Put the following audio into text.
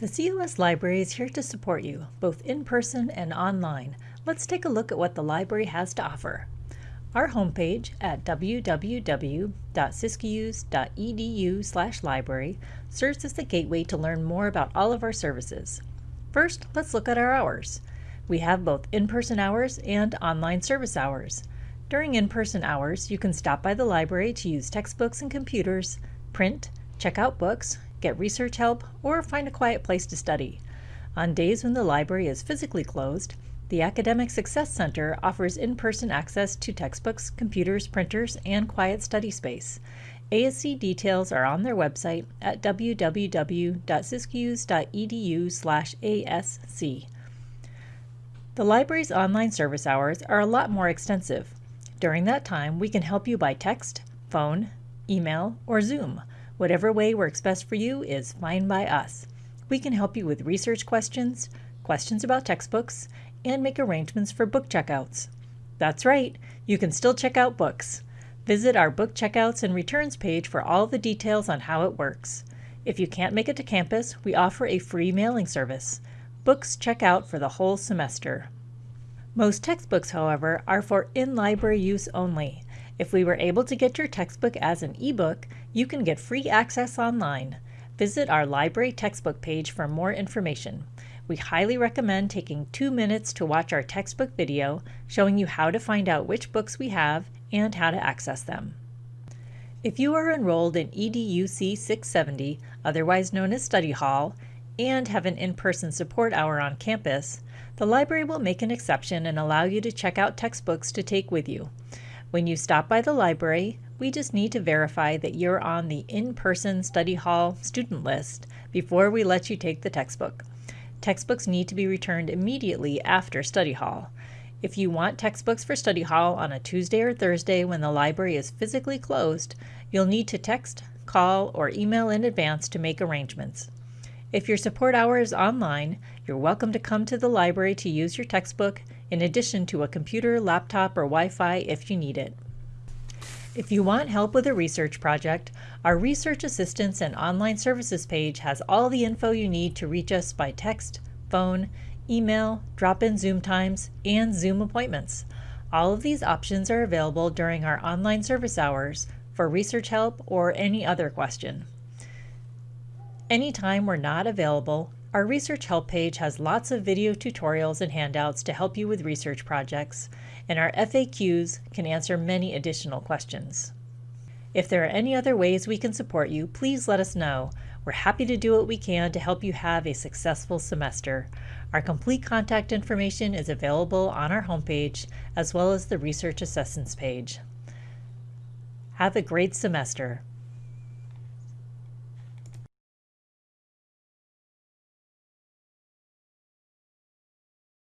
The COS Library is here to support you, both in person and online. Let's take a look at what the library has to offer. Our homepage at www.siskiyous.edu library serves as the gateway to learn more about all of our services. First, let's look at our hours. We have both in-person hours and online service hours. During in-person hours, you can stop by the library to use textbooks and computers, print, check out books, get research help, or find a quiet place to study. On days when the library is physically closed, the Academic Success Center offers in-person access to textbooks, computers, printers, and quiet study space. ASC details are on their website at www.siskiyous.edu/asc. The library's online service hours are a lot more extensive. During that time, we can help you by text, phone, email, or Zoom. Whatever way works best for you is fine by us. We can help you with research questions, questions about textbooks, and make arrangements for book checkouts. That's right, you can still check out books. Visit our book checkouts and returns page for all the details on how it works. If you can't make it to campus, we offer a free mailing service. Books check out for the whole semester. Most textbooks, however, are for in-library use only. If we were able to get your textbook as an ebook, you can get free access online. Visit our library textbook page for more information. We highly recommend taking two minutes to watch our textbook video showing you how to find out which books we have and how to access them. If you are enrolled in EDUC 670, otherwise known as Study Hall, and have an in-person support hour on campus, the library will make an exception and allow you to check out textbooks to take with you. When you stop by the library, we just need to verify that you're on the in-person study hall student list before we let you take the textbook. Textbooks need to be returned immediately after study hall. If you want textbooks for study hall on a Tuesday or Thursday when the library is physically closed, you'll need to text, call, or email in advance to make arrangements. If your support hour is online, you're welcome to come to the library to use your textbook in addition to a computer, laptop, or Wi-Fi if you need it. If you want help with a research project, our Research Assistance and Online Services page has all the info you need to reach us by text, phone, email, drop-in Zoom times, and Zoom appointments. All of these options are available during our online service hours for research help or any other question. Anytime we're not available, our research help page has lots of video tutorials and handouts to help you with research projects, and our FAQs can answer many additional questions. If there are any other ways we can support you, please let us know. We're happy to do what we can to help you have a successful semester. Our complete contact information is available on our homepage as well as the Research Assistance page. Have a great semester.